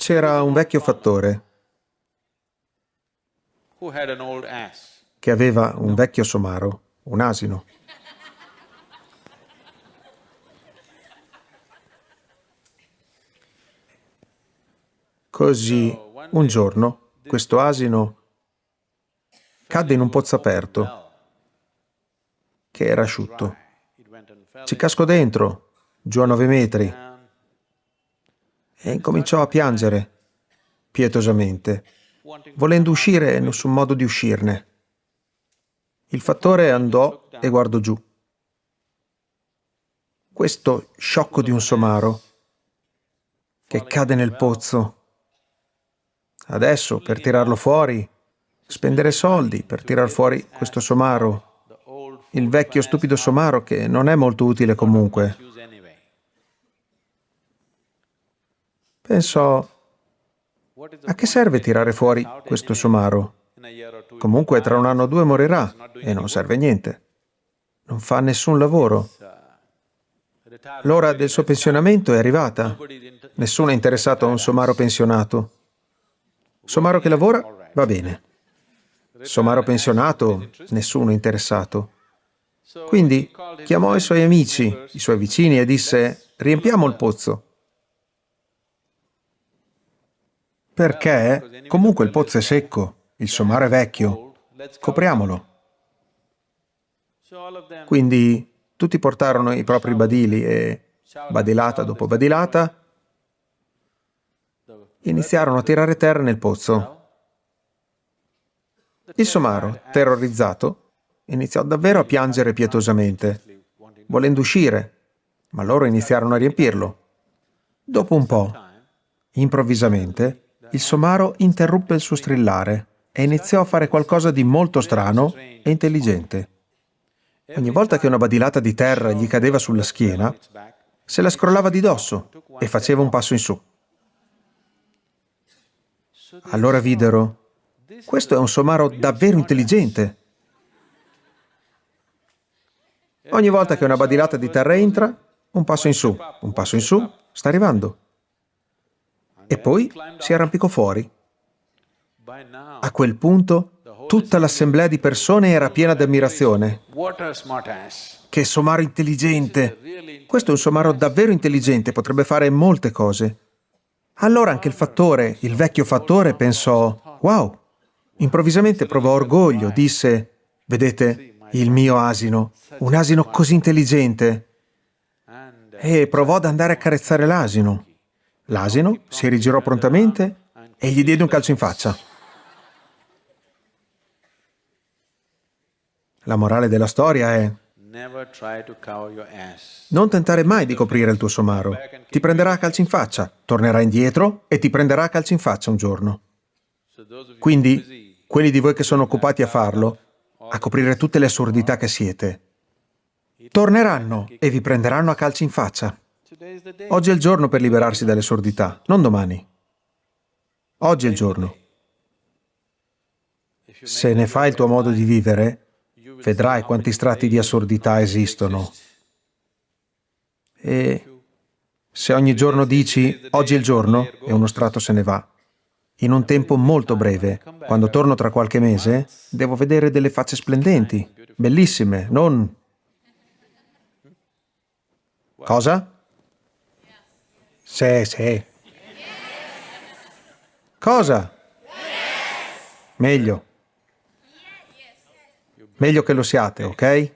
C'era un vecchio fattore che aveva un vecchio somaro, un asino. Così, un giorno, questo asino cadde in un pozzo aperto che era asciutto. Ci cascò dentro, giù a nove metri, e incominciò a piangere pietosamente, volendo uscire e nessun modo di uscirne. Il fattore andò e guardò giù. Questo sciocco di un somaro che cade nel pozzo. Adesso, per tirarlo fuori, spendere soldi per tirar fuori questo somaro, il vecchio stupido somaro che non è molto utile comunque. Pensò, a che serve tirare fuori questo somaro? Comunque tra un anno o due morirà e non serve niente. Non fa nessun lavoro. L'ora del suo pensionamento è arrivata. Nessuno è interessato a un somaro pensionato. Somaro che lavora, va bene. Somaro pensionato, nessuno è interessato. Quindi chiamò i suoi amici, i suoi vicini e disse, riempiamo il pozzo. Perché comunque il pozzo è secco, il somaro è vecchio, copriamolo. Quindi tutti portarono i propri badili e, badilata dopo badilata, iniziarono a tirare terra nel pozzo. Il somaro, terrorizzato, iniziò davvero a piangere pietosamente, volendo uscire, ma loro iniziarono a riempirlo. Dopo un po', improvvisamente, il somaro interruppe il suo strillare e iniziò a fare qualcosa di molto strano e intelligente. Ogni volta che una badilata di terra gli cadeva sulla schiena, se la scrollava di dosso e faceva un passo in su. Allora videro, questo è un somaro davvero intelligente. Ogni volta che una badilata di terra entra, un passo in su, un passo in su, sta arrivando e poi si arrampicò fuori. A quel punto tutta l'assemblea di persone era piena di ammirazione. Che somaro intelligente! Questo è un somaro davvero intelligente, potrebbe fare molte cose. Allora anche il fattore, il vecchio fattore, pensò, wow! Improvvisamente provò orgoglio, disse, vedete, il mio asino, un asino così intelligente. E provò ad andare a carezzare l'asino. L'asino si rigirò prontamente e gli diede un calcio in faccia. La morale della storia è non tentare mai di coprire il tuo somaro. Ti prenderà a calci in faccia, tornerà indietro e ti prenderà a calci in faccia un giorno. Quindi, quelli di voi che sono occupati a farlo, a coprire tutte le assurdità che siete, torneranno e vi prenderanno a calci in faccia. Oggi è il giorno per liberarsi dalle sordità, non domani. Oggi è il giorno. Se ne fai il tuo modo di vivere, vedrai quanti strati di assurdità esistono. E se ogni giorno dici oggi è il giorno e uno strato se ne va, in un tempo molto breve, quando torno tra qualche mese, devo vedere delle facce splendenti, bellissime, non... Cosa? Sì, sì. Cosa? Meglio. Meglio che lo siate, ok?